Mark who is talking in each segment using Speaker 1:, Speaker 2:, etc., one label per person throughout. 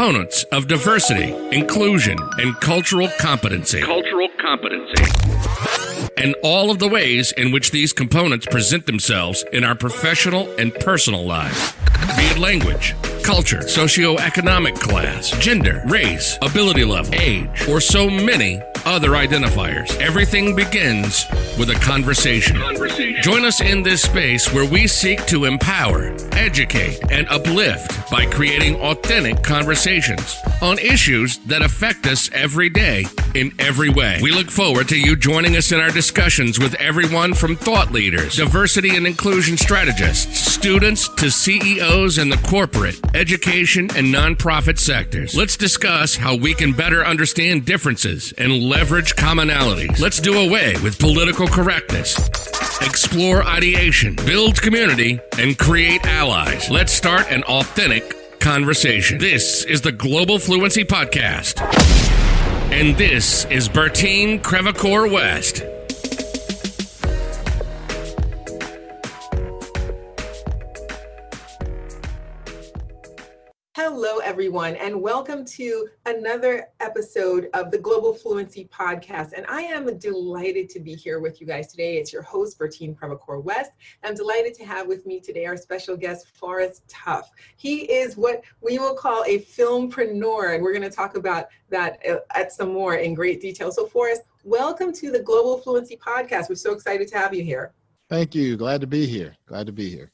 Speaker 1: components of diversity, inclusion, and cultural competency.
Speaker 2: Cultural competency.
Speaker 1: And all of the ways in which these components present themselves in our professional and personal lives. Be it language, culture, socioeconomic class, gender, race, ability level, age, or so many other identifiers. Everything begins with a conversation.
Speaker 2: Conversation.
Speaker 1: Join us in this space where we seek to empower, educate, and uplift by creating authentic conversations on issues that affect us every day in every way. We look forward to you joining us in our discussions with everyone from thought leaders, diversity and inclusion strategists, students to CEOs in the corporate, education, and nonprofit sectors. Let's discuss how we can better understand differences and leverage commonalities. Let's do away with political correctness. Explore ideation, build community, and create allies. Let's start an authentic conversation. This is the Global Fluency Podcast. And this is Bertine Crevacore West.
Speaker 3: Hello, everyone, and welcome to another episode of the Global Fluency Podcast. And I am delighted to be here with you guys today. It's your host, Bertine Crevacore West. I'm delighted to have with me today our special guest, Forrest Tuff. He is what we will call a filmpreneur, and we're going to talk about that uh, at some more in great detail. So, Forrest, welcome to the Global Fluency Podcast. We're so excited to have you here.
Speaker 4: Thank you. Glad to be here. Glad to be here.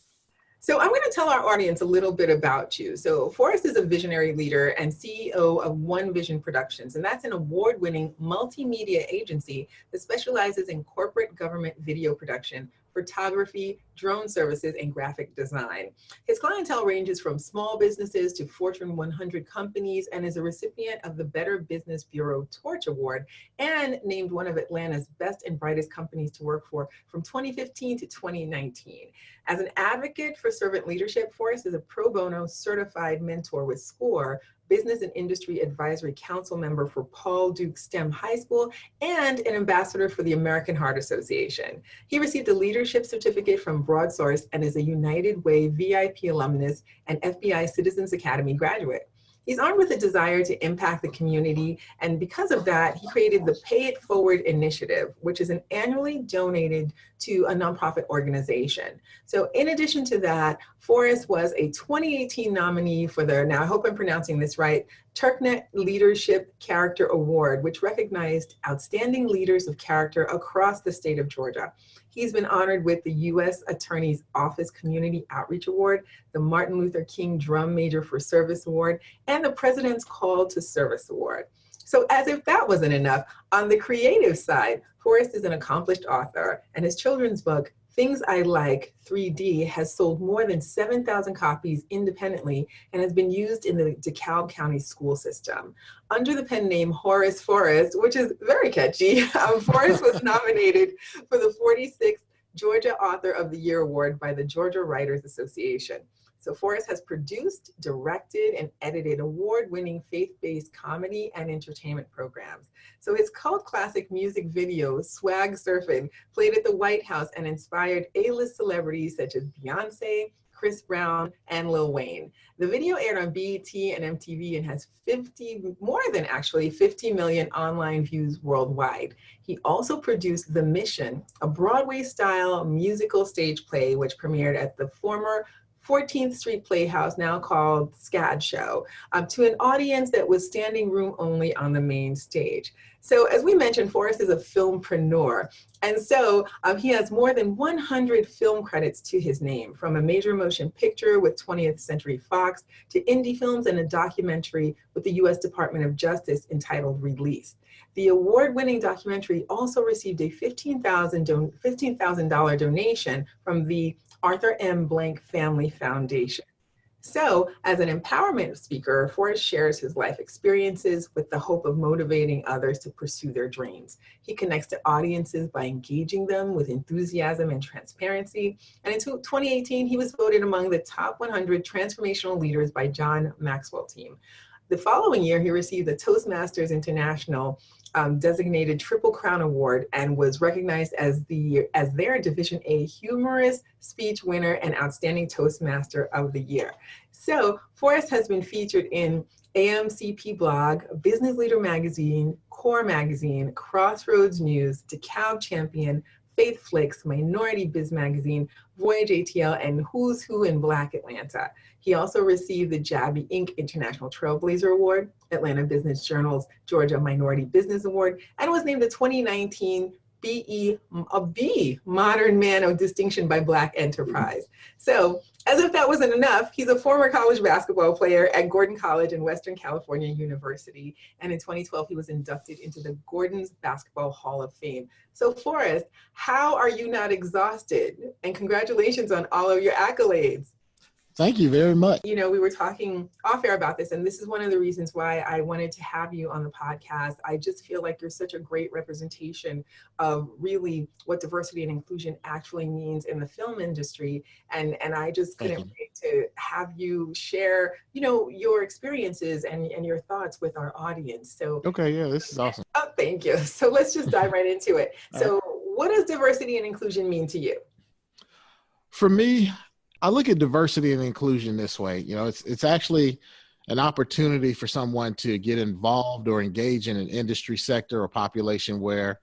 Speaker 3: So I'm going to tell our audience a little bit about you. So Forrest is a visionary leader and CEO of One Vision Productions, and that's an award-winning multimedia agency that specializes in corporate government video production photography, drone services, and graphic design. His clientele ranges from small businesses to Fortune 100 companies and is a recipient of the Better Business Bureau Torch Award and named one of Atlanta's best and brightest companies to work for from 2015 to 2019. As an advocate for servant leadership, Forrest is a pro bono certified mentor with SCORE, Business and Industry Advisory Council member for Paul Duke STEM High School, and an ambassador for the American Heart Association. He received a leadership certificate from BroadSource and is a United Way VIP alumnus and FBI Citizens Academy graduate. He's armed with a desire to impact the community, and because of that, he created the Pay It Forward Initiative, which is an annually donated to a nonprofit organization. So in addition to that, Forrest was a 2018 nominee for the, now I hope I'm pronouncing this right, Turknett Leadership Character Award, which recognized outstanding leaders of character across the state of Georgia. He's been honored with the U.S. Attorney's Office Community Outreach Award, the Martin Luther King Drum Major for Service Award, and the President's Call to Service Award. So as if that wasn't enough, on the creative side, Forrest is an accomplished author, and his children's book, Things I Like 3D has sold more than 7,000 copies independently and has been used in the DeKalb County school system. Under the pen name Horace Forrest, which is very catchy, um, Forrest was nominated for the 46th Georgia Author of the Year Award by the Georgia Writers Association. So Forrest has produced, directed, and edited award-winning faith-based comedy and entertainment programs. So his cult classic music video, Swag Surfing, played at the White House and inspired A-list celebrities such as Beyonce, Chris Brown, and Lil Wayne. The video aired on BET and MTV and has 50, more than actually 50 million online views worldwide. He also produced The Mission, a Broadway-style musical stage play which premiered at the former 14th Street Playhouse, now called SCAD Show, um, to an audience that was standing room only on the main stage. So as we mentioned, Forrest is a filmpreneur. And so um, he has more than 100 film credits to his name, from a major motion picture with 20th Century Fox to indie films and a documentary with the US Department of Justice entitled Release. The award-winning documentary also received a 15,000 don $15, donation from the Arthur M. Blank Family Foundation. So as an empowerment speaker, Forrest shares his life experiences with the hope of motivating others to pursue their dreams. He connects to audiences by engaging them with enthusiasm and transparency. And in 2018, he was voted among the top 100 transformational leaders by John Maxwell team. The following year, he received the Toastmasters International um, designated Triple Crown Award and was recognized as the as their Division A Humorous Speech Winner and Outstanding Toastmaster of the Year. So Forrest has been featured in AMCP blog, Business Leader Magazine, Core Magazine, Crossroads News, DeKalb Champion, Faith Flicks, Minority Biz Magazine, Voyage ATL, and Who's Who in Black Atlanta. He also received the Jabi Inc. International Trailblazer Award, Atlanta Business Journal's Georgia Minority Business Award, and was named the 2019 BE, a B, Modern Man of Distinction by Black Enterprise. So as if that wasn't enough, he's a former college basketball player at Gordon College and Western Carolina University. And in 2012, he was inducted into the Gordon's Basketball Hall of Fame. So Forrest, how are you not exhausted? And congratulations on all of your accolades.
Speaker 4: Thank you very much.
Speaker 3: You know, we were talking off air about this, and this is one of the reasons why I wanted to have you on the podcast. I just feel like you're such a great representation of really what diversity and inclusion actually means in the film industry. And and I just couldn't wait to have you share, you know, your experiences and, and your thoughts with our audience. So
Speaker 4: Okay, yeah, this is awesome.
Speaker 3: Oh, thank you. So let's just dive right into it. So what does diversity and inclusion mean to you?
Speaker 4: For me, I look at diversity and inclusion this way. You know, it's it's actually an opportunity for someone to get involved or engage in an industry sector or population where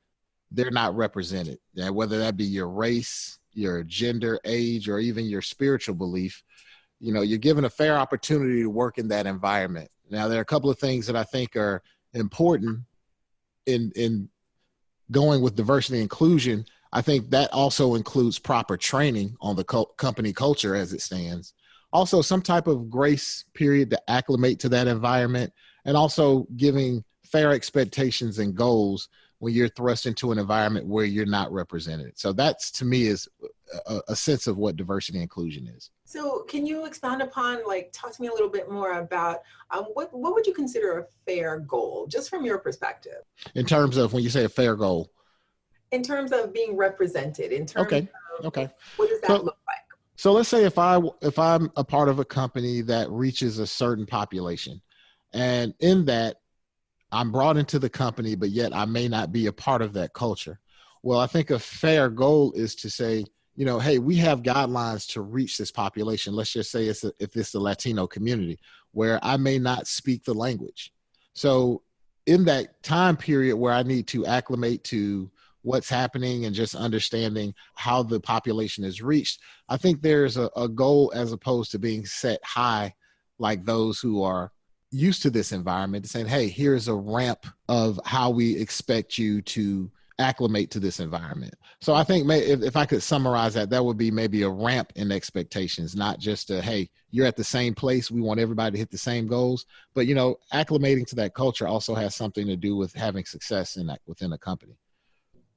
Speaker 4: they're not represented. And whether that be your race, your gender, age, or even your spiritual belief, you know, you're given a fair opportunity to work in that environment. Now, there are a couple of things that I think are important in in going with diversity inclusion I think that also includes proper training on the co- company culture as it stands. Also, some type of grace period to acclimate to that environment, and also giving fair expectations and goals when you're thrust into an environment where you're not represented. So that's to me is a, a sense of what diversity and inclusion is.
Speaker 3: So can you expound upon, like, talk to me a little bit more about um, what what would you consider a fair goal, just from your perspective?
Speaker 4: In terms of when you say a fair goal,
Speaker 3: in terms of being represented in terms
Speaker 4: okay
Speaker 3: of
Speaker 4: okay.
Speaker 3: what does that so, look like?
Speaker 4: so let's say if i if i'm a part of a company that reaches a certain population and in that i'm brought into the company but yet i may not be a part of that culture. Well i think a fair goal is to say you know hey we have guidelines to reach this population. Let's just say it's a, if it's the latino community where i may not speak the language. So in that time period where i need to acclimate to what's happening and just understanding how the population is reached. I think there's a, a goal as opposed to being set high like those who are used to this environment saying, hey, here's a ramp of how we expect you to acclimate to this environment. So I think may, if, if I could summarize that, that would be maybe a ramp in expectations, not just a, hey, you're at the same place. We want everybody to hit the same goals. But, you know, acclimating to that culture also has something to do with having success in that within a company.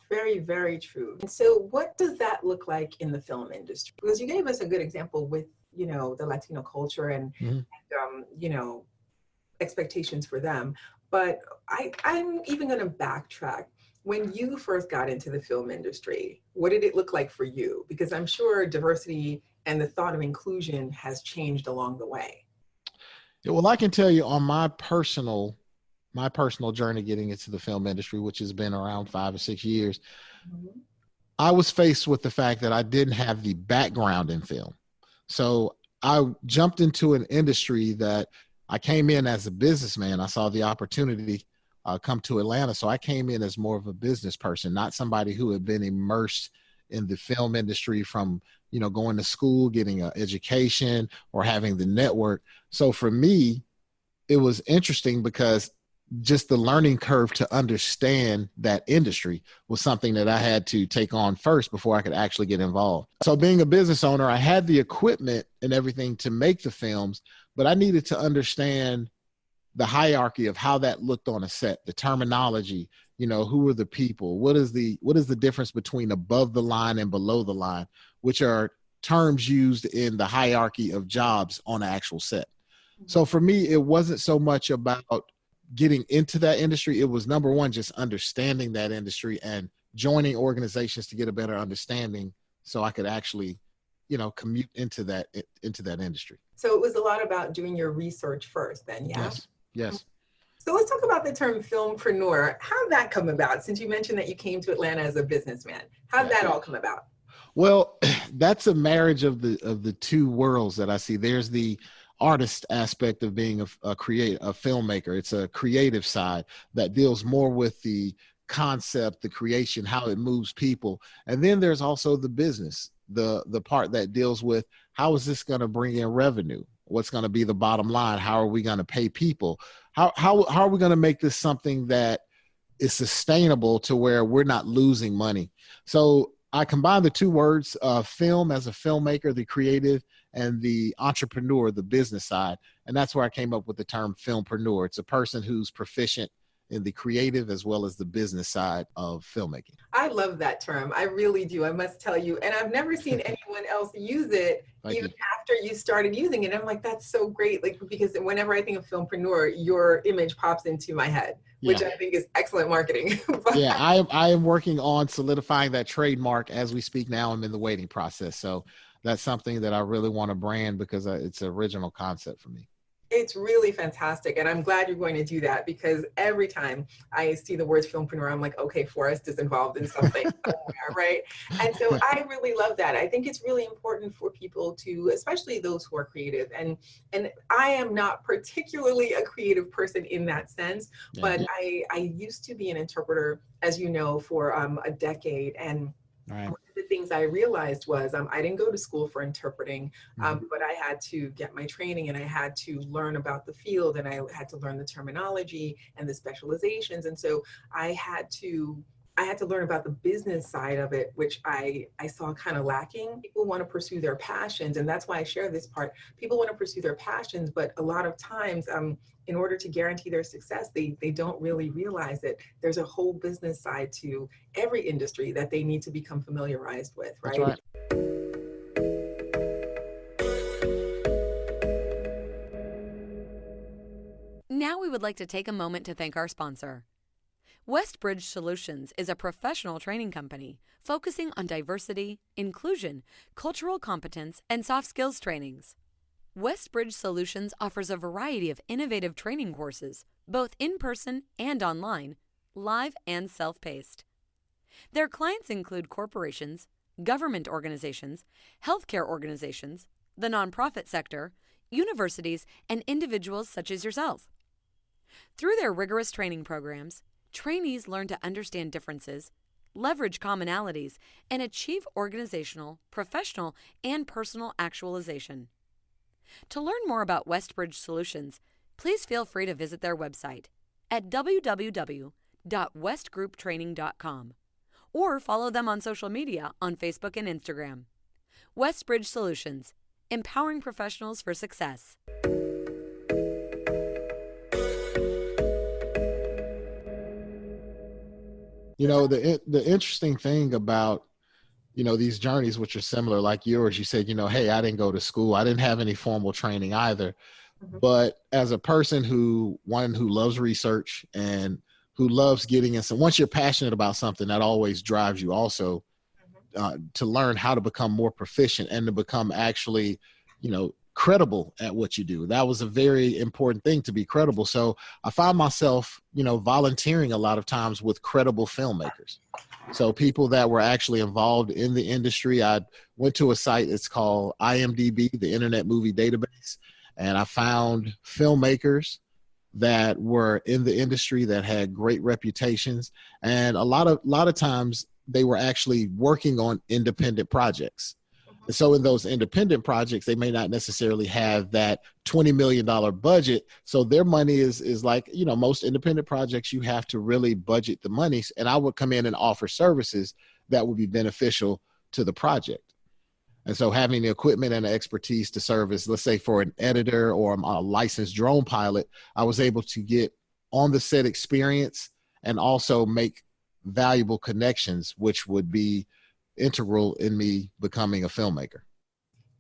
Speaker 3: Very, very true. And so what does that look like in the film industry? Because you gave us a good example with, you know, the Latino culture and, mm-hmm. and um, you know, expectations for them. But I, I'm even going to backtrack. When you first got into the film industry, what did it look like for you? Because I'm sure diversity and the thought of inclusion has changed along the way.
Speaker 4: Yeah, well, I can tell you on my personal my personal journey getting into the film industry, which has been around five or six years, mm-hmm. I was faced with the fact that I didn't have the background in film. So I jumped into an industry that I came in as a businessman. I saw the opportunity uh, come to Atlanta. So I came in as more of a business person, not somebody who had been immersed in the film industry from you know going to school getting an education or having the network so for me it was interesting because just the learning curve to understand that industry was something that I had to take on first before I could actually get involved. So, being a business owner, I had the equipment and everything to make the films, but I needed to understand the hierarchy of how that looked on a set, the terminology, you know, who are the people, what is the what is the difference between above the line and below the line, which are terms used in the hierarchy of jobs on an actual set. Mm-hmm. So for me, it wasn't so much about getting into that industry, it was number one, just understanding that industry and joining organizations to get a better understanding so I could actually, you know, commute into that into that industry.
Speaker 3: So it was a lot about doing your research first then, yeah?
Speaker 4: Yes. Yes.
Speaker 3: So let's talk about the term filmpreneur. How did that come about? Since you mentioned that you came to Atlanta as a businessman, how did that all come about?
Speaker 4: Well, that's a marriage of the of the two worlds that I see. There's the artist aspect of being a, a create a filmmaker. It's a creative side that deals more with the concept, the creation, how it moves people. And then there's also the business, the the part that deals with how is this going to bring in revenue? What's going to be the bottom line? How are we going to pay people? How how how are we going to make this something that is sustainable to where we're not losing money? So I combine the two words, uh, film as a filmmaker, the creative, and the entrepreneur, the business side. And that's where I came up with the term filmpreneur. It's a person who's proficient in the creative as well as the business side of filmmaking.
Speaker 3: I love that term. I really do. I must tell you. And I've never seen anyone else use it Thank even you. after you started using it. I'm like, that's so great. Like, because whenever I think of filmpreneur, your image pops into my head, which yeah. I think is excellent marketing.
Speaker 4: yeah, I, I am working on solidifying that trademark as we speak now. I'm in the waiting process. So that's something that I really want to brand because uh, it's an original concept for me
Speaker 3: it's really fantastic. And I'm glad you're going to do that because every time I see the words filmpreneur, I'm like, okay, Forrest is involved in something somewhere, right? And so I really love that. I think it's really important for people to, especially those who are creative. And and I am not particularly a creative person in that sense, but I, I used to be an interpreter, as you know, for um, a decade. And Right One of the things I realized was um, I didn't go to school for interpreting, um, mm-hmm. but I had to get my training and I had to learn about the field and I had to learn the terminology and the specializations. And so I had to I had to learn about the business side of it, which I, I saw kind of lacking. People want to pursue their passions, and that's why I share this part. People want to pursue their passions, but a lot of times, um, in order to guarantee their success, they, they don't really realize that there's a whole business side to every industry that they need to become familiarized with, right? right.
Speaker 2: Now we would like to take a moment to thank our sponsor. Westbridge Solutions is a professional training company focusing on diversity, inclusion, cultural competence, and soft skills trainings. Westbridge Solutions offers a variety of innovative training courses, both in person and online, live and self paced. Their clients include corporations, government organizations, healthcare organizations, the nonprofit sector, universities, and individuals such as yourself. Through their rigorous training programs, trainees learn to understand differences, leverage commonalities, and achieve organizational, professional, and personal actualization. To learn more about Westbridge Solutions, please feel free to visit their website at www.westgrouptraining.com or follow them on social media on Facebook and Instagram. Westbridge Solutions, empowering professionals for success.
Speaker 4: You know the the interesting thing about you know these journeys which are similar like yours you said you know hey i didn't go to school i didn't have any formal training either mm-hmm. but as a person who one who loves research and who loves getting in some once you're passionate about something that always drives you also mm-hmm. uh, to learn how to become more proficient and to become actually you know credible at what you do. That was a very important thing to be credible. So I found myself, you know, volunteering a lot of times with credible filmmakers. So people that were actually involved in the industry. I went to a site, it's called IMDb, the Internet Movie Database, and I found filmmakers that were in the industry that had great reputations and a lot of a lot of times they were actually working on independent projects so in those independent projects, they may not necessarily have that $20 million budget. So their money is is like, you know, most independent projects, you have to really budget the money. And I would come in and offer services that would be beneficial to the project. And so having the equipment and the expertise to service, let's say for an editor or a licensed drone pilot, I was able to get on the set experience and also make valuable connections, which would be integral in me becoming a filmmaker.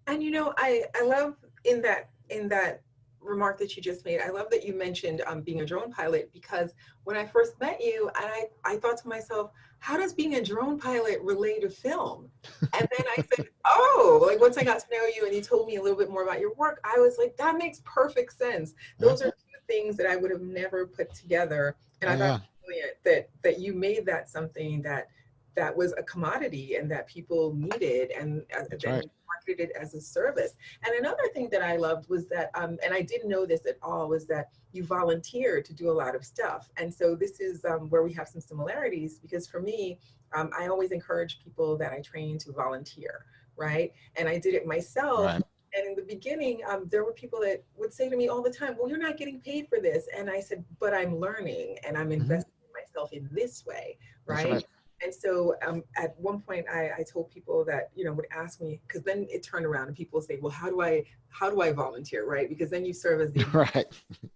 Speaker 3: And you know, I I love in that in that remark that you just made. I love that you mentioned um, being a drone pilot because when I first met you, and I I thought to myself, how does being a drone pilot relate to film? And then I said, oh, like once I got to know you and you told me a little bit more about your work, I was like, that makes perfect sense. Those are two things that I would have never put together. And I oh, thought yeah. that that you made that something that that was a commodity and that people needed and uh, then
Speaker 4: right.
Speaker 3: marketed it as a service. And another thing that I loved was that, um, and I didn't know this at all, was that you volunteer to do a lot of stuff. And so this is um, where we have some similarities because for me, um, I always encourage people that I train to volunteer, right? And I did it myself.
Speaker 4: Right.
Speaker 3: And in the beginning, um, there were people that would say to me all the time, well, you're not getting paid for this. And I said, but I'm learning and I'm
Speaker 4: Mhm.
Speaker 3: investing in myself in this way, right?
Speaker 4: right.
Speaker 3: And so um, at one point I, I told people that, you know, would ask me, because then it turned around and people say, well, how do I, how do I volunteer, right? Because then you serve as the,
Speaker 4: right.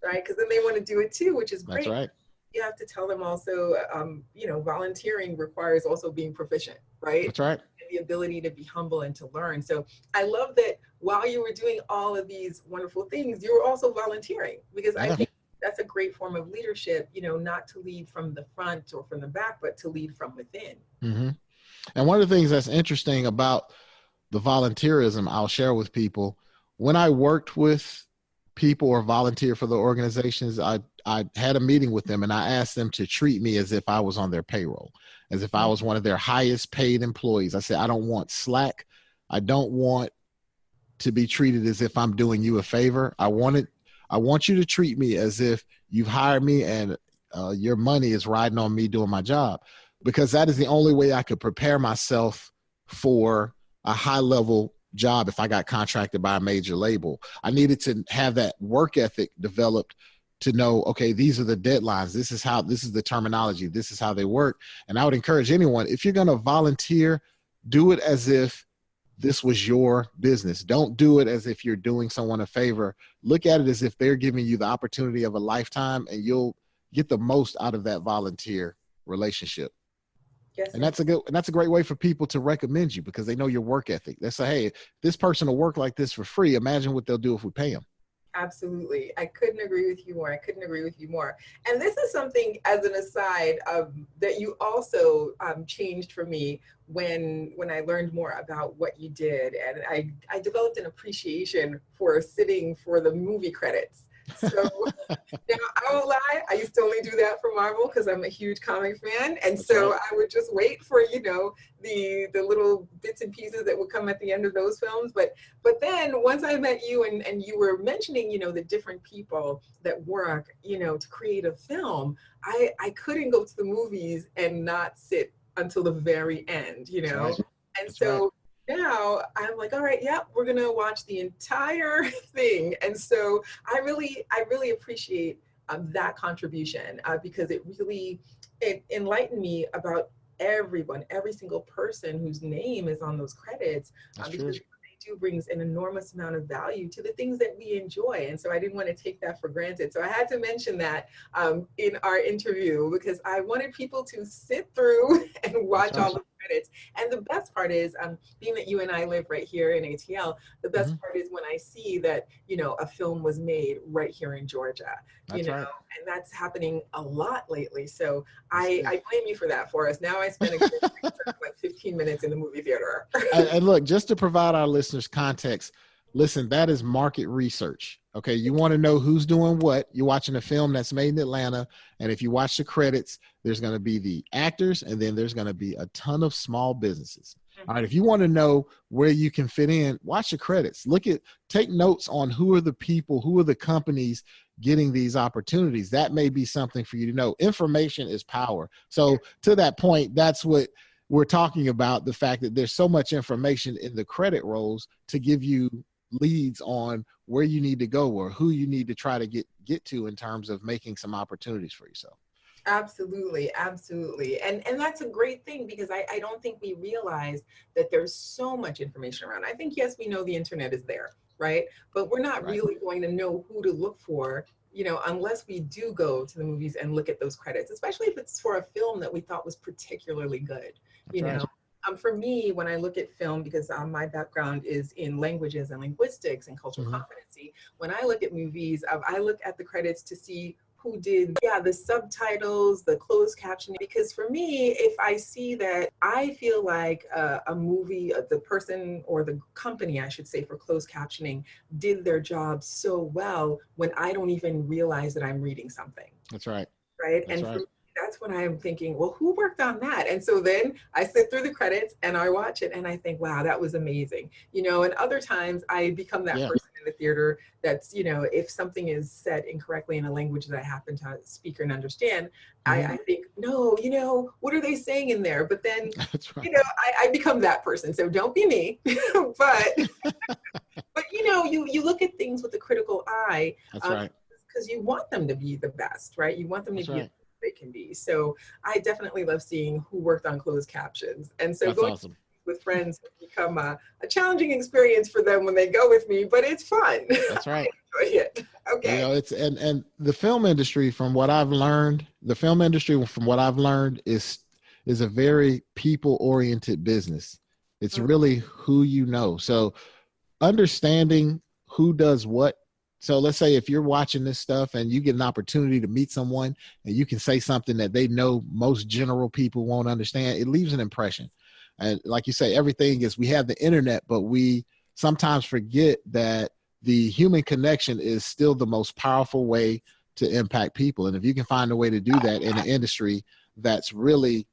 Speaker 3: right? Because then they want to do it too, which is great.
Speaker 4: That's right.
Speaker 3: You have to tell them also, um, you know, volunteering requires also being proficient, right?
Speaker 4: That's right.
Speaker 3: and the ability to be humble and to learn. So I love that while you were doing all of these wonderful things, you were also volunteering because I think that's a great form of leadership, you know, not to lead from the front or from the back, but to lead from within.
Speaker 4: hmm And one of the things that's interesting about the volunteerism, I'll share with people. When I worked with people or volunteer for the organizations, I I had a meeting with them and I asked them to treat me as if I was on their payroll, as if I was one of their highest paid employees. I said, I don't want slack. I don't want to be treated as if I'm doing you a favor. I wanted I want you to treat me as if you've hired me and uh, your money is riding on me doing my job because that is the only way I could prepare myself for a high level job if I got contracted by a major label. I needed to have that work ethic developed to know, okay, these are the deadlines. This is how, this is the terminology. This is how they work. And I would encourage anyone, if you're going to volunteer, do it as if this was your business. Don't do it as if you're doing someone a favor. Look at it as if they're giving you the opportunity of a lifetime and you'll get the most out of that volunteer relationship
Speaker 3: Yes.
Speaker 4: and that's a good and that's a great way for people to recommend you because they know your work ethic they say hey this person will work like this for free imagine what they'll do if we pay them
Speaker 3: Absolutely. I couldn't agree with you more. I couldn't agree with you more. And this is something, as an aside, um, that you also um, changed for me when when I learned more about what you did, and I I developed an appreciation for sitting for the movie credits. So now I won't lie, I used to only do that for Marvel because I'm a huge comic fan, and
Speaker 4: That's
Speaker 3: so
Speaker 4: right.
Speaker 3: I would just wait for you know the the little bits and pieces that would come at the end of those films. But but then once I met you and, and you were mentioning, you know, the different people that work, you know, to create a film, I, I couldn't go to the movies and not sit until the very end, you know?
Speaker 4: Right.
Speaker 3: And
Speaker 4: That's
Speaker 3: so now I'm like, all right, yeah, we're gonna watch the entire thing. And so I really, I really appreciate um, that contribution uh, because it really, it enlightened me about everyone, every single person whose name is on those credits
Speaker 4: That's
Speaker 3: uh,
Speaker 4: true.
Speaker 3: because what they do brings an enormous amount of value to the things that we enjoy. And so I didn't want to take that for granted. So I had to mention that um, in our interview because I wanted people to sit through and watch all the credits. And the best part is, um, being that you and I live right here in ATL, the best
Speaker 4: Mhm.
Speaker 3: part is when I see that, you know, a film was made right here in Georgia, you know,
Speaker 4: right.
Speaker 3: and that's happening a lot lately. So
Speaker 4: That's
Speaker 3: I,
Speaker 4: good.
Speaker 3: I blame you for that for us. Now I spend a good like 15 minutes in the movie theater.
Speaker 4: and, and look, just to provide our listeners context, listen, that is market research. Okay. You want to know who's doing what. You're watching a film that's made in Atlanta. And if you watch the credits, there's going to be the actors and then there's going to be a ton of small businesses. Mm-hmm. All right. If you want to know where you can fit in, watch the credits. Look at, take notes on who are the people, who are the companies getting these opportunities. That may be something for you to know. Information is power. So, to that point, that's what we're talking about the fact that there's so much information in the credit rolls to give you leads on where you need to go or who you need to try to get get to in terms of making some opportunities for yourself.
Speaker 3: Absolutely, absolutely. And and that's a great thing because I, I don't think we realize that there's so much information around. I think yes, we know the internet is there, right? But we're not
Speaker 4: Right.
Speaker 3: really going to know who to look for, you know, unless we do go to the movies and look at those credits, especially if it's for a film that we thought was particularly good. you
Speaker 4: That's right.
Speaker 3: know um, for me when i look at film because um, my background is in languages and linguistics and cultural
Speaker 4: Mhm.
Speaker 3: competency when i look at movies um, i look at the credits to see who did yeah the subtitles the closed captioning because for me if i see that i feel like uh, a movie uh, the person or the company i should say for closed captioning did their job so well when i don't even realize that i'm reading something
Speaker 4: That's right.
Speaker 3: right?
Speaker 4: That's
Speaker 3: and for
Speaker 4: right.
Speaker 3: That's when I'm thinking, well, who worked on that? And so then I sit through the credits and I watch it and I think, wow, that was amazing. You know, and other times I become that yeah. person in the theater that's, you know, if something is said incorrectly in a language that I happen to speak and understand, mm-hmm. I, I, think, no, you know, what are they saying in there? But then, right. you know, I, I become that person. So don't be me. but but you know, you you look at things with a critical eye.
Speaker 4: That's um, right
Speaker 3: because you want them to be the best, right? You want them to That's be right they can be. So I definitely love seeing who worked on closed captions. And so
Speaker 4: That's
Speaker 3: going
Speaker 4: awesome.
Speaker 3: with friends become a, a, challenging experience for them when they go with me, but it's fun.
Speaker 4: That's right.
Speaker 3: it. Okay.
Speaker 4: You know, it's and and the film industry, from what I've learned, the film industry, from what I've learned, is is a very people oriented business. It's mm-hmm. really who you know. So understanding who does what so let's say if you're watching this stuff and you get an opportunity to meet someone and you can say something that they know most general people won't understand, it leaves an impression. And like you say, everything is we have the internet, but we sometimes forget that the human connection is still the most powerful way to impact people. And if you can find a way to do that in an industry that's really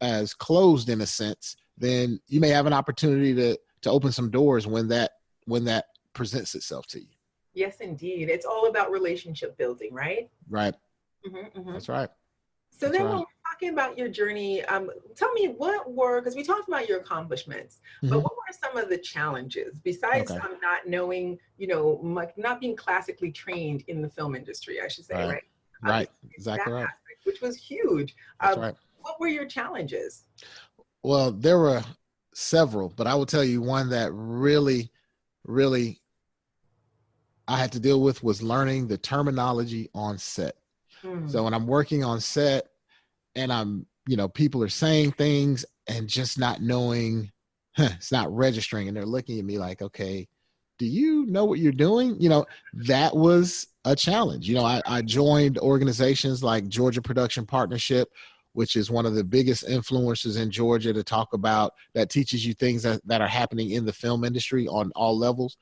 Speaker 4: as closed in a sense, then you may have an opportunity to to open some doors when that when that presents itself to you.
Speaker 3: Yes, indeed. It's all about relationship building, right?
Speaker 4: Right. Mm-hmm, mm-hmm. That's right.
Speaker 3: So
Speaker 4: That's
Speaker 3: then
Speaker 4: right.
Speaker 3: when we're talking about your journey, um, tell me what were, because we talked about your accomplishments, mm-hmm. but what were some of the challenges besides okay. um, not knowing, you know, much, not being classically trained in the film industry, I should say, right?
Speaker 4: Right, right. exactly right.
Speaker 3: Aspect, which was huge.
Speaker 4: That's um, right.
Speaker 3: What were your challenges?
Speaker 4: Well, there were several, but I will tell you one that really, really I had to deal with was learning the terminology on set. Mm. So when I'm working on set and I'm, you know, people are saying things and just not knowing, huh, it's not registering, and they're looking at me like, okay, do you know what you're doing? You know, that was a challenge. You know, I, I joined organizations like Georgia Production Partnership, which is one of the biggest influencers in Georgia to talk about that teaches you things that, that are happening in the film industry on all levels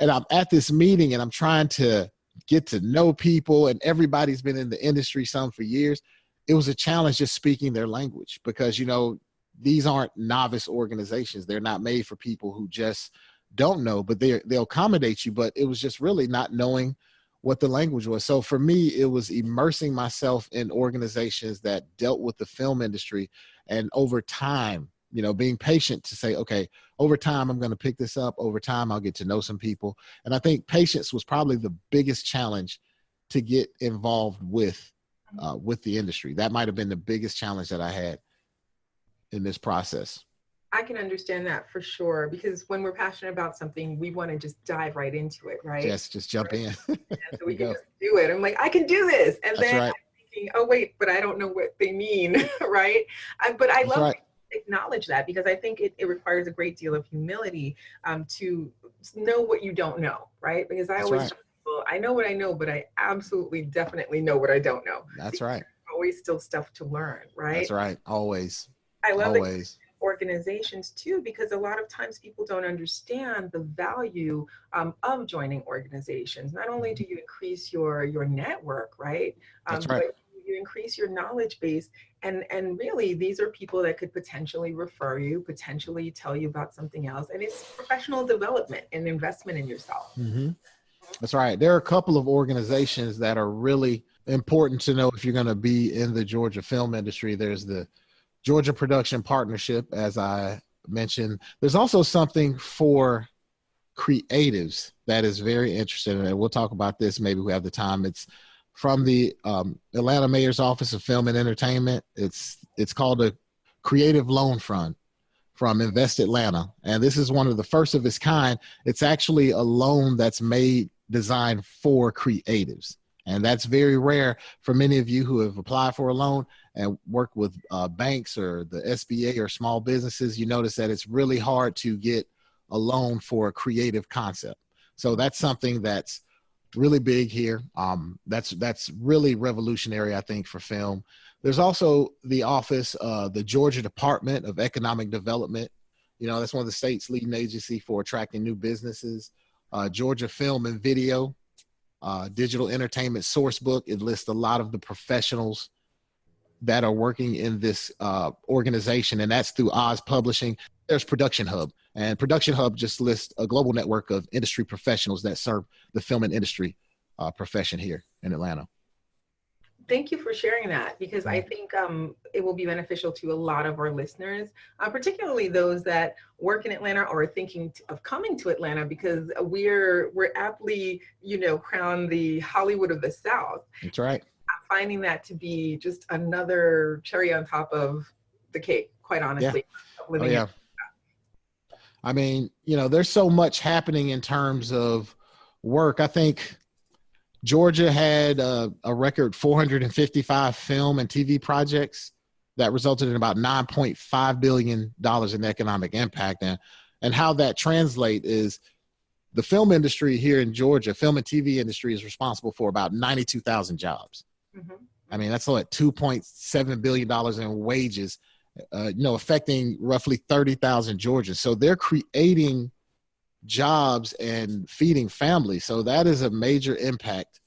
Speaker 4: and I'm at this meeting and I'm trying to get to know people and everybody's been in the industry some for years. It was a challenge just speaking their language because you know these aren't novice organizations. They're not made for people who just don't know, but they they'll accommodate you. But it was just really not knowing what the language was. So for me, it was immersing myself in organizations that dealt with the film industry, and over time, you know being patient to say okay over time i'm going to pick this up. Over time i'll get to know some people. And i think patience was probably the biggest challenge to get involved with uh, with the industry. That might have been the biggest challenge that i had in this process.
Speaker 3: I can understand that for sure because when we're passionate about something we want to just dive right into it right?
Speaker 4: Yes just jump in. So
Speaker 3: we can just do it. I'm like i can do this. And That's then right. thinking, oh wait but i don't know what they mean right? I, but i That's love right acknowledge that because I think it, it requires a great deal of humility um, to know what you don't know, right? Because I
Speaker 4: That's
Speaker 3: always,
Speaker 4: right.
Speaker 3: people, I know what I know, but I absolutely definitely know what I don't know.
Speaker 4: That's right.
Speaker 3: Always still stuff to learn, right?
Speaker 4: That's right. Always.
Speaker 3: I love
Speaker 4: always.
Speaker 3: organizations too because a lot of times people don't understand the value um, of joining organizations not only do you increase your your network right
Speaker 4: um, That's right.
Speaker 3: You increase your knowledge base and and really these are people that could potentially refer you potentially tell you about something else and it's professional development and investment in yourself.
Speaker 4: Mm-hmm. that's right. There are a couple of organizations that are really important to know if you're going to be in the georgia film industry. There's the georgia production partnership as i mentioned. There's also something for creatives that is very interesting and we'll talk about this. Maybe we have the time. It's from the um, Atlanta Mayor's Office of Film and Entertainment. It's it's called a Creative Loan Fund from Invest Atlanta, and this is one of the first of its kind. It's actually a loan that's made designed for creatives, and that's very rare for many of you who have applied for a loan and work with uh, banks or the SBA or small businesses. You notice that it's really hard to get a loan for a creative concept. So that's something that's really big here. Um, that's that's really revolutionary, I think, for film. There's also the office, uh, the Georgia Department of Economic Development. You know, that's one of the state's leading agency for attracting new businesses. Uh, Georgia Film and Video, uh, Digital Entertainment Source Book. It lists a lot of the professionals that are working in this uh, organization, and that's through Oz Publishing. There's Production Hub, and Production Hub just lists a global network of industry professionals that serve the film and industry uh, profession here in Atlanta
Speaker 3: thank you for sharing that because I think um, it will be beneficial to a lot of our listeners, uh, particularly those that work in Atlanta or are thinking of coming to Atlanta because we're we're aptly, you know, crowned the Hollywood of the South.
Speaker 4: That's right.
Speaker 3: I'm finding that to be just another cherry on top of the cake, quite honestly.
Speaker 4: Yeah. Oh, yeah. I mean, you know, there's so much happening in terms of work. I think Georgia had a, a record 455 film and TV projects that resulted in about 9.5 billion dollars in economic impact and and how that translate is the film industry here in Georgia, film and TV industry is responsible for about 92,000 jobs. Mm-hmm. I mean, that's like 2.7 billion dollars in wages, uh, you know, affecting roughly 30,000 Georgians. So they're creating jobs and feeding families. So that is a major impact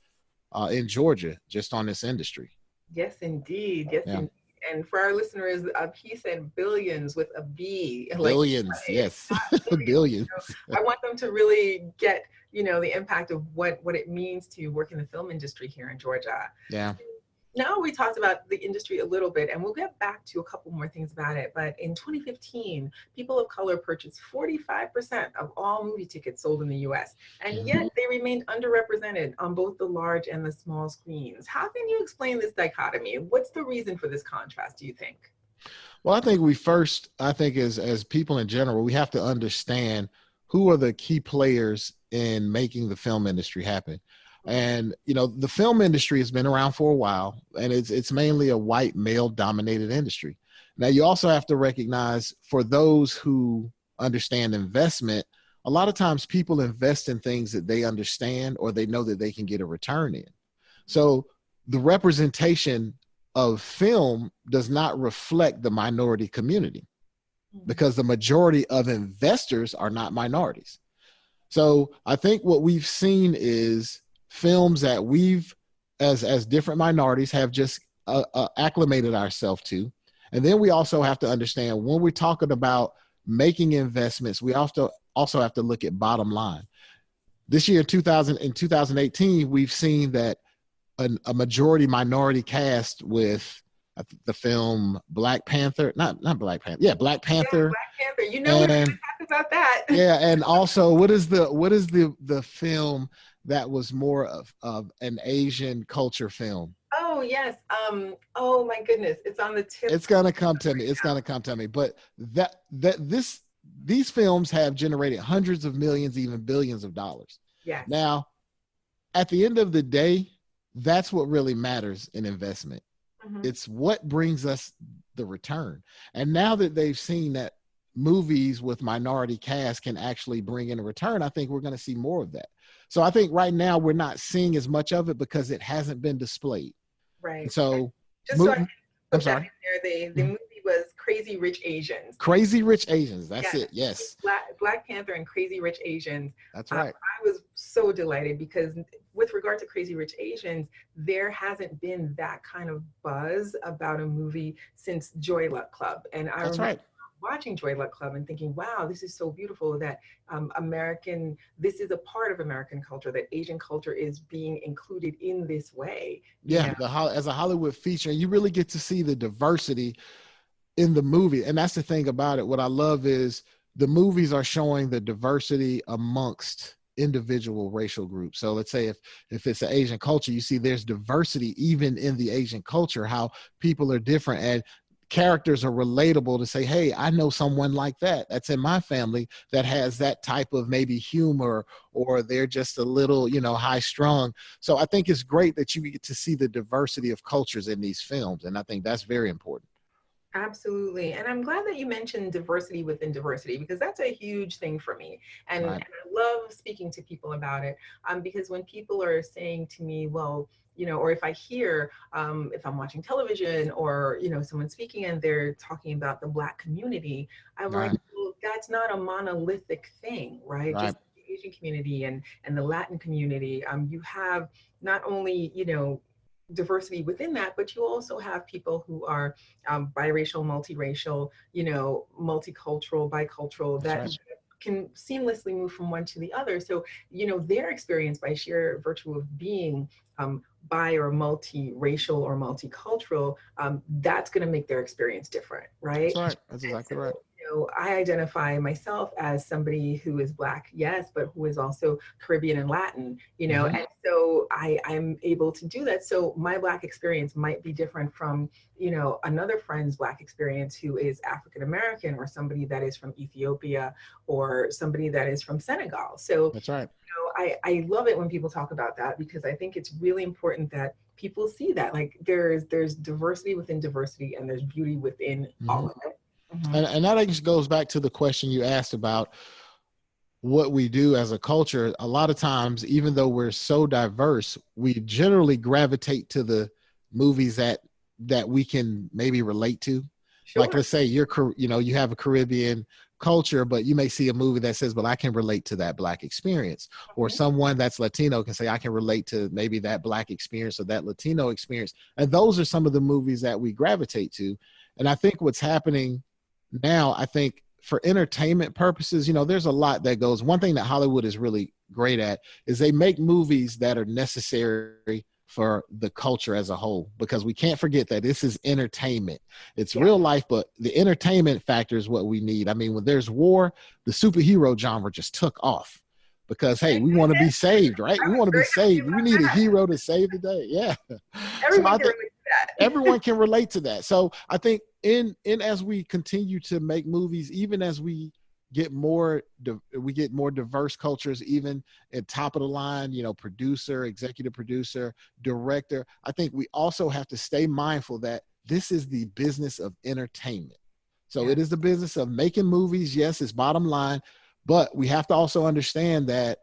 Speaker 4: uh, in Georgia just on this industry.
Speaker 3: Yes, indeed. Yes, yeah. indeed. And for our listeners, uh, he said billions with a B.
Speaker 4: Billions, yes, billions. billions.
Speaker 3: So I want them to really get, you know, the impact of what what it means to work in the film industry here in Georgia.
Speaker 4: Yeah
Speaker 3: now we talked about the industry a little bit and we'll get back to a couple more things about it but in 2015 people of color purchased 45% of all movie tickets sold in the us and mm-hmm. yet they remained underrepresented on both the large and the small screens. How can you explain this dichotomy? What's the reason for this contrast do you think?
Speaker 4: Well i think we first i think as as people in general we have to understand who are the key players in making the film industry happen and you know the film industry has been around for a while and it's it's mainly a white male dominated industry. Now you also have to recognize for those who understand investment a lot of times people invest in things that they understand or they know that they can get a return in. So the representation of film does not reflect the minority community mm-hmm. because the majority of investors are not minorities. So i think what we've seen is films that we've as as different minorities have just uh, uh, acclimated ourselves to and then we also have to understand when we're talking about making investments we also also have to look at bottom line this year in 2000 in 2018 we've seen that an, a majority minority cast with the film Black Panther, not not Black Panther, yeah, Black Panther.
Speaker 3: Yeah, Black Panther. You know, and, about that.
Speaker 4: yeah, and also, what is the what is the the film that was more of, of an Asian culture film.
Speaker 3: Oh yes. Um, oh my goodness. It's on the tip.
Speaker 4: It's gonna come to me. It's gonna come to me. But that that this these films have generated hundreds of millions, even billions of dollars.
Speaker 3: Yeah.
Speaker 4: Now, at the end of the day, that's what really matters in investment. Mm-hmm. It's what brings us the return. And now that they've seen that movies with minority cast can actually bring in a return, I think we're going to see more of that. So I think right now we're not seeing as much of it because it hasn't been displayed.
Speaker 3: Right.
Speaker 4: so,
Speaker 3: just mo- so I I'm sorry. There, the, the movie was Crazy Rich Asians.
Speaker 4: Crazy Rich Asians. That's yes. it. Yes.
Speaker 3: Black, Black, Panther and Crazy Rich Asians.
Speaker 4: That's right. Um,
Speaker 3: I was so delighted because with regard to Crazy Rich Asians, there hasn't been that kind of buzz about a movie since Joy Luck Club. And I
Speaker 4: That's remember right
Speaker 3: watching Joy Luck Club and thinking, wow, this is so beautiful that um, American, this is a part of American culture, that Asian culture is being included in this way.
Speaker 4: Yeah, the, as a Hollywood feature, you really get to see the diversity in the movie. And that's the thing about it. What I love is the movies are showing the diversity amongst individual racial groups. So let's say if if it's an Asian culture, you see there's diversity even in the Asian culture, how people are different. And characters are relatable to say, hey, I know someone like that. That's in my family that has that type of maybe humor or they're just a little, you know, high strung. So I think it's great that you get to see the diversity of cultures in these films. And I think that's very important.
Speaker 3: Absolutely. And I'm glad that you mentioned diversity within diversity because that's a huge thing for me. And, right. and I love speaking to people about it um, because when people are saying to me, well, you know, or if I hear, um, if I'm watching television or, you know, someone speaking and they're talking about the Black community, I'm right. like, well, that's not a monolithic thing, right? right. Just the Asian community and, and the Latin community. Um, you have not only, you know, diversity within that, but you also have people who are um, biracial, multiracial, you know, multicultural, bicultural, that right. can seamlessly move from one to the other. So, you know, their experience by sheer virtue of being um, bi or multiracial or multicultural, um, that's going to make their experience different, right?
Speaker 4: That's right. That's exactly so, right
Speaker 3: know, I identify myself as somebody who is Black, yes, but who is also Caribbean and Latin, you know, mm-hmm. and so I, I'm able to do that. So my Black experience might be different from, you know, another friend's Black experience who is African American or somebody that is from Ethiopia or somebody that is from Senegal. So
Speaker 4: that's right.
Speaker 3: You know, I, I love it when people talk about that because I think it's really important that people see that like there's there's diversity within diversity and there's beauty within mm-hmm. all of it
Speaker 4: Mm-hmm. And, and that just goes back to the question you asked about what we do as a culture. A lot of times, even though we're so diverse, we generally gravitate to the movies that that we can maybe relate to. Sure. Like let's say you're you know you have a Caribbean culture, but you may see a movie that says, "But I can relate to that black experience," okay. or someone that's Latino can say, "I can relate to maybe that black experience or that Latino experience." And those are some of the movies that we gravitate to. And I think what's happening now I think for entertainment purposes, you know, there's a lot that goes. One thing that Hollywood is really great at is they make movies that are necessary for the culture as a whole because we can't forget that this is entertainment. It's yeah. real life, but the entertainment factor is what we need. I mean, when there's war, the superhero genre just took off because hey, we want to be saved, right? We want to be saved. We need a hero to save the day. Yeah.
Speaker 3: Everyone, so can,
Speaker 4: relate everyone can relate to that. So I think in in as we continue to make movies, even as we get more we get more diverse cultures even at top of the line you know producer executive producer director i think we also have to stay mindful that this is the business of entertainment. So yeah. it is the business of making movies. Yes it's bottom line but we have to also understand that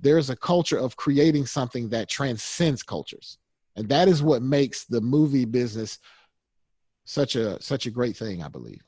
Speaker 4: there's a culture of creating something that transcends cultures. And that is what makes the movie business such a such a great thing i believe.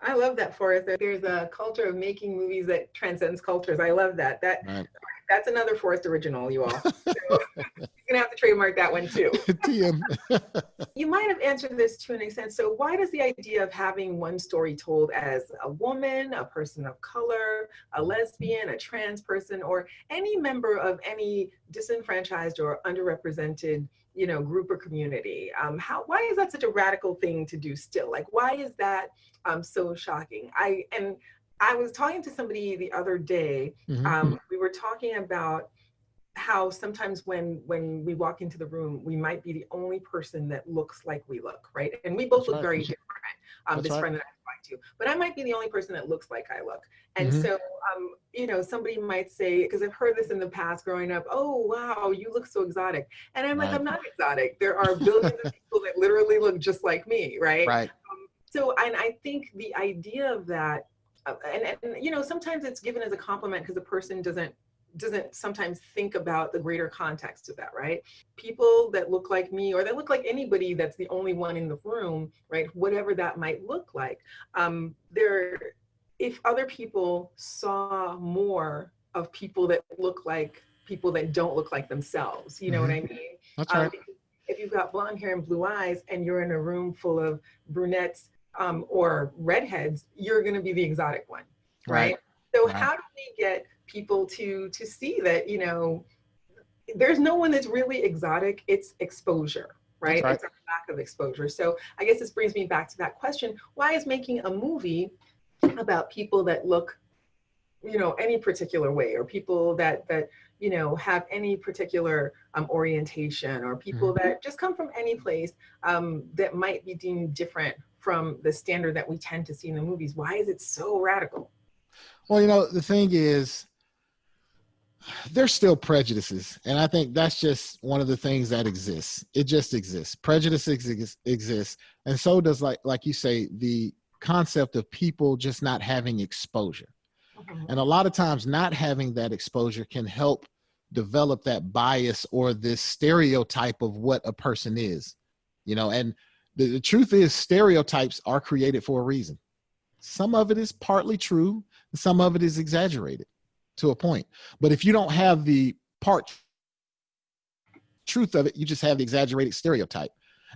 Speaker 3: I love that forrest there's a culture of making movies that transcends cultures. I love that. That right. That's another Forrest original you all. So you're gonna have to trademark that one too. TM. you might have answered this to an extent. So why does the idea of having one story told as a woman a person of color a lesbian a trans person or any member of any disenfranchised or underrepresented you know group or community um, how why is that such a radical thing to do still? Like why is that um, so shocking? I and i was talking to somebody the other day mm-hmm. um, we were talking about how sometimes when when we walk into the room we might be the only person that looks like we look right and we both That's look right. very different um, this right. friend that i to, but I might be the only person that looks like I look. And mm-hmm. so, um, you know, somebody might say, because I've heard this in the past growing up, oh, wow, you look so exotic. And I'm right. like, I'm not exotic. There are billions of people that literally look just like me, right?
Speaker 4: Right.
Speaker 3: Um, so, and I think the idea of that, and, and, you know, sometimes it's given as a compliment because the person doesn't doesn't sometimes think about the greater context of that, right? People that look like me or that look like anybody that's the only one in the room, right? Whatever that might look like. Um, there, if other people saw more of people that look like people that don't look like themselves, you know mm-hmm. what I mm-hmm. mean?
Speaker 4: That's um, right.
Speaker 3: if you've got blonde hair and blue eyes and you're in a room full of brunettes um, or redheads, you're going to be the exotic one, right? right? So right. how do we get people to to see that you know there's no one that's really exotic it's exposure right, right. it's a lack of exposure so i guess this brings me back to that question why is making a movie about people that look you know any particular way or people that that you know have any particular um, orientation or people mm-hmm. that just come from any place um, that might be deemed different from the standard that we tend to see in the movies. Why is it so radical?
Speaker 4: Well you know the thing is there's still prejudices and i think that's just one of the things that exists. It just exists. Prejudice exists, exists and so does like like you say the concept of people just not having exposure. Mm-hmm. and a lot of times not having that exposure can help develop that bias or this stereotype of what a person is you know and the, the truth is stereotypes are created for a reason some of it is partly true some of it is exaggerated to a point. But if you don't have the part truth of it, you just have the exaggerated stereotype.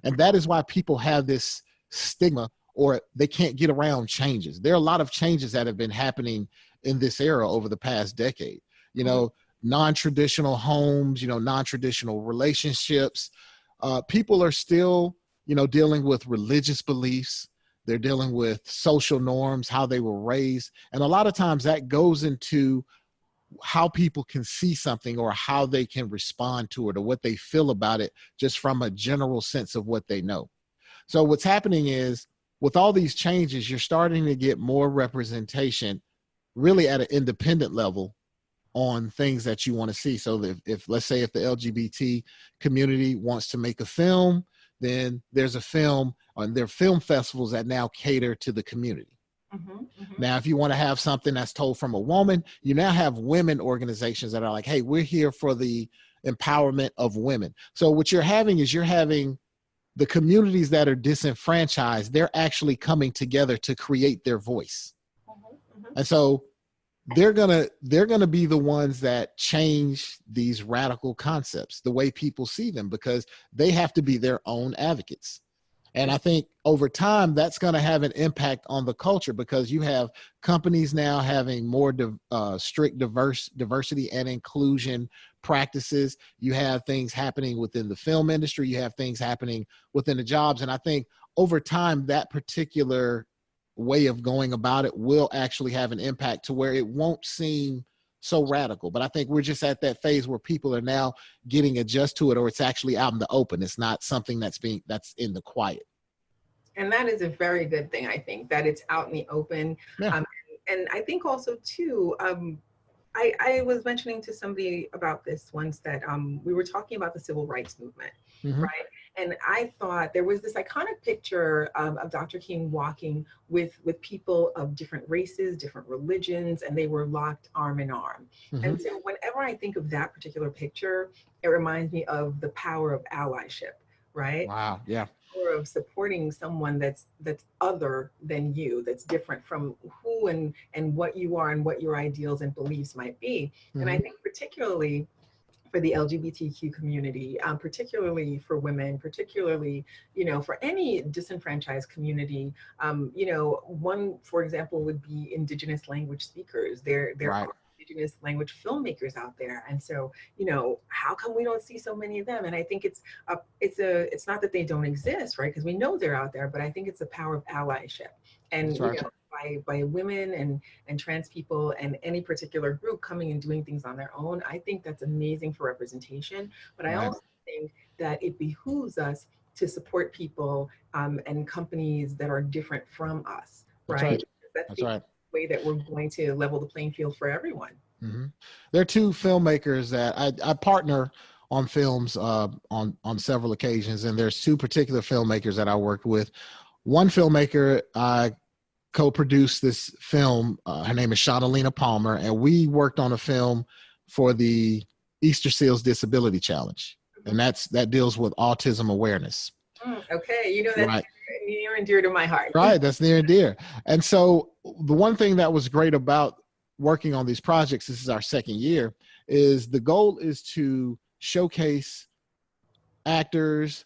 Speaker 4: And that is why people have this stigma or they can't get around changes. There are a lot of changes that have been happening in this era over the past decade. You know, non-traditional homes, you know, non-traditional relationships. Uh, people are still, you know, dealing with religious beliefs. They're dealing with social norms, how they were raised. And a lot of times that goes into how people can see something or how they can respond to it or what they feel about it just from a general sense of what they know. So what's happening is with all these changes, you're starting to get more representation really at an independent level on things that you want to see. So if, if let's say if the LGBT community wants to make a film, then there's a film on their film festivals that now cater to the community. Mm -hmm, mm -hmm. Now, if you want to have something that's told from a woman, you now have women organizations that are like, hey, we're here for the empowerment of women. So what you're having is you're having the communities that are disenfranchised, they're actually coming together to create their voice. Mm -hmm, and so they're gonna they're gonna be the ones that change these radical concepts the way people see them because they have to be their own advocates. And i think over time that's going to have an impact on the culture because you have companies now having more uh, strict diverse diversity and inclusion practices. You have things happening within the film industry. You have things happening within the jobs. And i think over time that particular way of going about it will actually have an impact to where it won't seem so radical. But I think we're just at that phase where people are now getting adjust to it or it's actually out in the open. It's not something that's being that's in the quiet.
Speaker 3: And that is a very good thing, I think, that it's out in the open. Yeah. Um, and, I think also too, um, I, I, was mentioning to somebody about this once that um, we were talking about the civil rights movement, mm -hmm. right? And I thought there was this iconic picture um, of Dr. King walking with, with people of different races, different religions, and they were locked arm in arm. Mm -hmm. And so whenever I think of that particular picture, it reminds me of the power of allyship, right?
Speaker 4: Wow, yeah
Speaker 3: of supporting someone that's that's other than you that's different from who and and what you are and what your ideals and beliefs might be mm -hmm. and i mm-hmm. think particularly for the LGBTQ community, um, particularly for women, particularly, you know, for any disenfranchised community. Um, you know, one, for example, would be indigenous language speakers. There, there right. are indigenous language filmmakers out there. And so, you know, how come we don't see so many of them? And I think it's a, it's a, it's not that they don't exist, right? Because we know they're out there, but I think it's the power of allyship. And, right. you know, by, by women and, and trans people and any particular group coming and doing things on their own, I think that's amazing for representation. But I also think that it behooves us to support people um, and companies that are different from us, right? That's, right. that's, that's the right. way that we're going to level the playing field for everyone.
Speaker 4: Mm -hmm. There are two filmmakers that I, I partner on films uh, on on several occasions, and there's two particular filmmakers that I worked with. One filmmaker I co-produced this film. Uh, her name is Shadalina Palmer, and we worked on a film for the Easter Seals Disability Challenge, and that's that deals with autism awareness.
Speaker 3: Mm, okay, you know that's right. near and dear to my heart.
Speaker 4: Right, that's near and dear. And so the one thing that was great about working on these projects, this is our second year, is the goal is to showcase actors,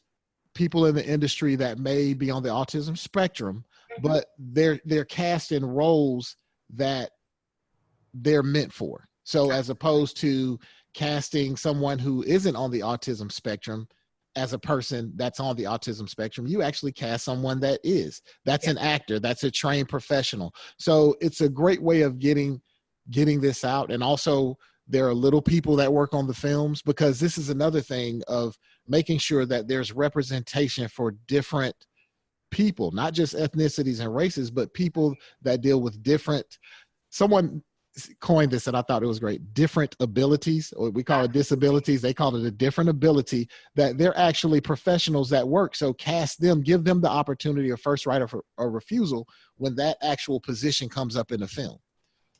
Speaker 4: people in the industry that may be on the autism spectrum, but they're they're cast in roles that they're meant for. So as opposed to casting someone who isn't on the autism spectrum as a person that's on the autism spectrum, you actually cast someone that is. That's yeah. an actor, that's a trained professional. So it's a great way of getting getting this out and also there are little people that work on the films because this is another thing of making sure that there's representation for different people, not just ethnicities and races, but people that deal with different, someone coined this and I thought it was great, different abilities, or we call it ah. disabilities. They call it a different ability that they're actually professionals that work. So cast them, give them the opportunity of first right or, or refusal when that actual position comes up in the film.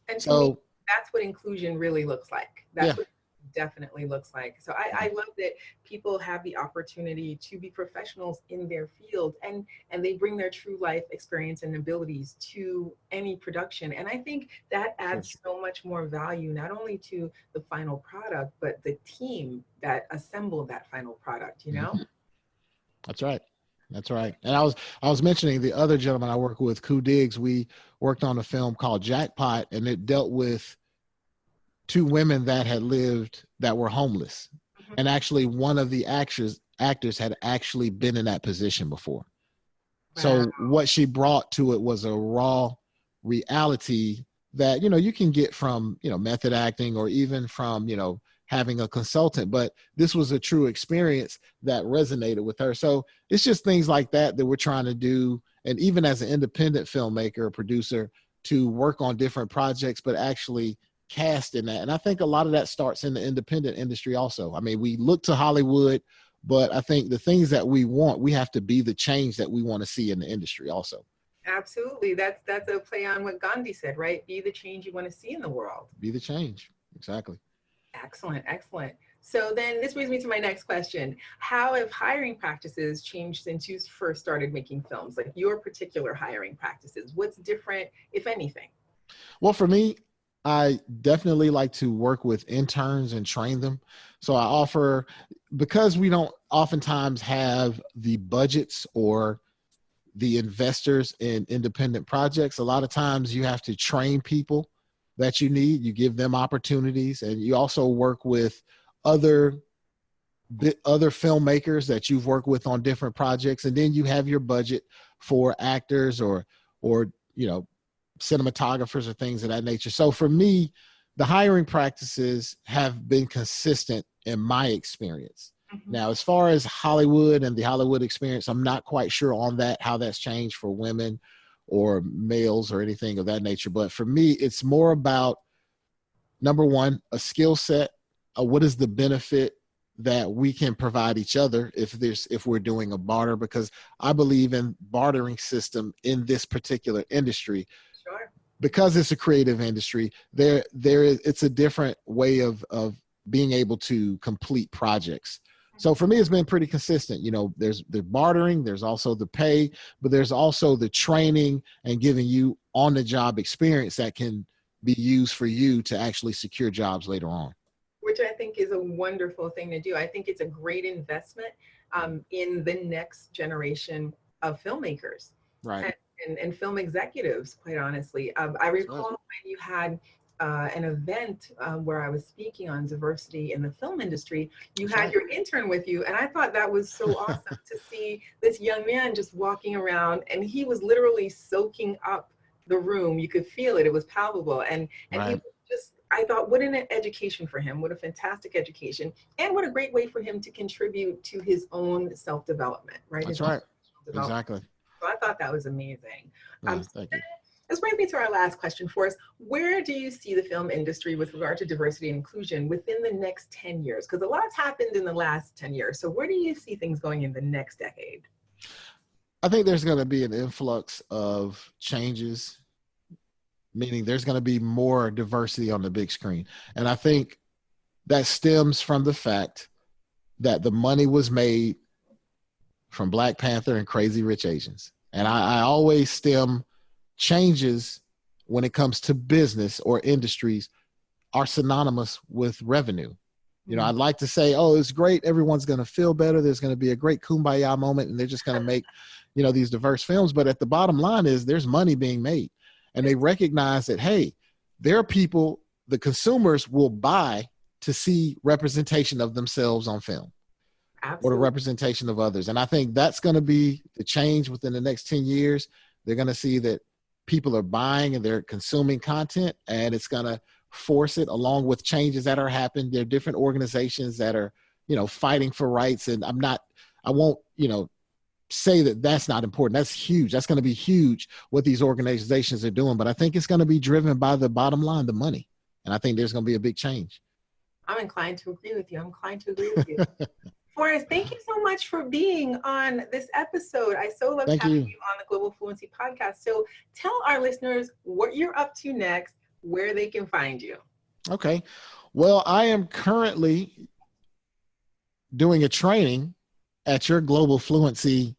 Speaker 3: And so me, that's what inclusion really looks like. That's yeah. what definitely looks like. So I, I love that people have the opportunity to be professionals in their field and and they bring their true life experience and abilities to any production. And I think that adds so much more value not only to the final product, but the team that assembled that final product, you know? Mm-hmm.
Speaker 4: That's right. That's right. And I was I was mentioning the other gentleman I work with, Koo Diggs. We worked on a film called Jackpot, and it dealt with two women that had lived that were homeless, mm-hmm. and actually one of the actors actors had actually been in that position before. Wow. So what she brought to it was a raw reality that you know you can get from you know method acting or even from you know having a consultant but this was a true experience that resonated with her so it's just things like that that we're trying to do and even as an independent filmmaker or producer to work on different projects but actually cast in that and i think a lot of that starts in the independent industry also. I mean we look to hollywood but i think the things that we want we have to be the change that we want to see in the industry also.
Speaker 3: Absolutely. That's that's a play on what gandhi said right? Be the change you want to see in the world.
Speaker 4: Be the change. Exactly.
Speaker 3: Excellent, excellent. So then this brings me to my next question. How have hiring practices changed since you first started making films, like your particular hiring practices? What's different, if anything?
Speaker 4: Well, for me, I definitely like to work with interns and train them. So I offer, because we don't oftentimes have the budgets or the investors in independent projects, a lot of times you have to train people that you need. You give them opportunities, and you also work with other other filmmakers that you've worked with on different projects, and then you have your budget for actors or or you know cinematographers or things of that nature. So for me, the hiring practices have been consistent in my experience. Mm-hmm. Now, as far as Hollywood and the Hollywood experience, I'm not quite sure on that, how that's changed for women or males or anything of that nature. But for me, it's more about number one, a skill set. Uh, what is the benefit that we can provide each other if there's if we're doing a barter? Because I believe in bartering system in this particular industry. Because it's a creative industry, there there is it's a different way of of being able to complete projects. So for me, it's been pretty consistent. You know, there's the bartering, there's also the pay, but there's also the training and giving you on the job experience that can be used for you to actually secure jobs later on.
Speaker 3: Which I think is a wonderful thing to do. I think it's a great investment um, in the next generation of filmmakers.
Speaker 4: Right.
Speaker 3: And, and, and film executives, quite honestly. Um, I recall when you had uh, an event um, where I was speaking on diversity in the film industry, you had your intern with you. And I thought that was so awesome to see this young man just walking around and he was literally soaking up the room. You could feel it, it was palpable. And, and right. he was just, I thought, what an education for him. What a fantastic education. And what a great way for him to contribute to his own self development, right?
Speaker 4: That's right. Exactly.
Speaker 3: So I thought that was amazing. Yeah, um, thank you this brings me to our last question Forrest. Where do you see the film industry with regard to diversity and inclusion within the next 10 years? Because a lot's happened in the last 10 years. So where do you see things going in the next decade?
Speaker 4: I think there's going to be an influx of changes, meaning there's going to be more diversity on the big screen. And I think that stems from the fact that the money was made from Black Panther and Crazy Rich Asians. And I, I always stem changes when it comes to business or industries are synonymous with revenue. You know, mm-hmm. I'd like to say, oh, it's great. Everyone's going to feel better. There's going to be a great kumbaya moment, and they're just going to make, you know, these diverse films. But at the bottom line is there's money being made, and they recognize that hey, there are people, the consumers will buy to see representation of themselves on film, Absolutely. or the representation of others. And I think that's going to be the change within the next ten years. They're going to see that people are buying and they're consuming content and it's going to force it along with changes that are happening. There are different organizations that are you know fighting for rights and i'm not i won't you know say that that's not important. That's huge. That's going to be huge what these organizations are doing but i think it's going to be driven by the bottom line the money. And i think there's going to be a big change.
Speaker 3: I'm inclined to agree with you. I'm inclined to agree with you Forrest, thank you so much for being on this episode. I so love having you. you on the Global Fluency podcast. So tell our listeners what you're up to next, where they can find you.
Speaker 4: Okay. Well, I am currently doing a training at your Global Fluency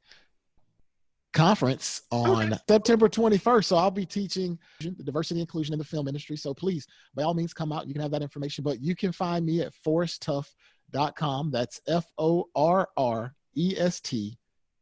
Speaker 4: conference oh, on okay. September 21st. So I'll be teaching the diversity inclusion in the film industry. So please, by all means, come out. You can have that information, but you can find me at forresttuff.com. That's F O R R E S T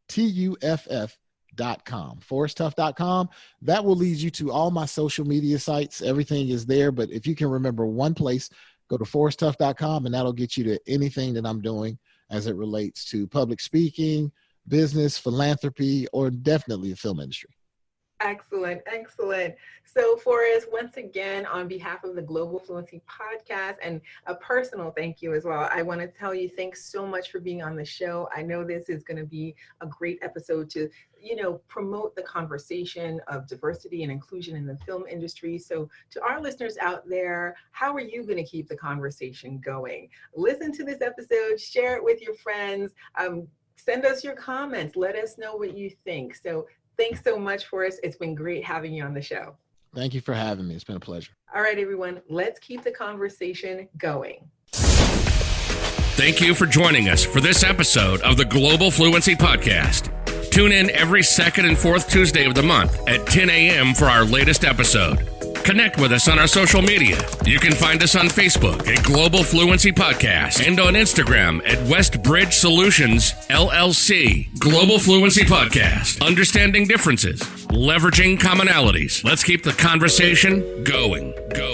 Speaker 4: T U F F dot com forresttuff.com that will lead you to all my social media sites everything is there but if you can remember one place go to forresttuff.com and that'll get you to anything that i'm doing as it relates to public speaking business, philanthropy, or definitely the film industry.
Speaker 3: Excellent, excellent. So, Forrest, once again, on behalf of the Global Fluency Podcast and a personal thank you as well, I want to tell you thanks so much for being on the show. I know this is going to be a great episode to, you know, promote the conversation of diversity and inclusion in the film industry. So, to our listeners out there, how are you going to keep the conversation going? Listen to this episode, share it with your friends. Um, send us your comments. Let us know what you think. So thanks so much Forrest. It's been great having you on the show.
Speaker 4: Thank you for having me. It's been a pleasure.
Speaker 3: All right, everyone, let's keep the conversation going.
Speaker 1: Thank you for joining us for this episode of the Global Fluency Podcast. Tune in every second and fourth Tuesday of the month at 10 a.m. for our latest episode. Connect with us on our social media. You can find us on Facebook at Global Fluency Podcast and on Instagram at Westbridge Solutions LLC. Global Fluency Podcast. Understanding differences, leveraging commonalities. Let's keep the conversation going. Go.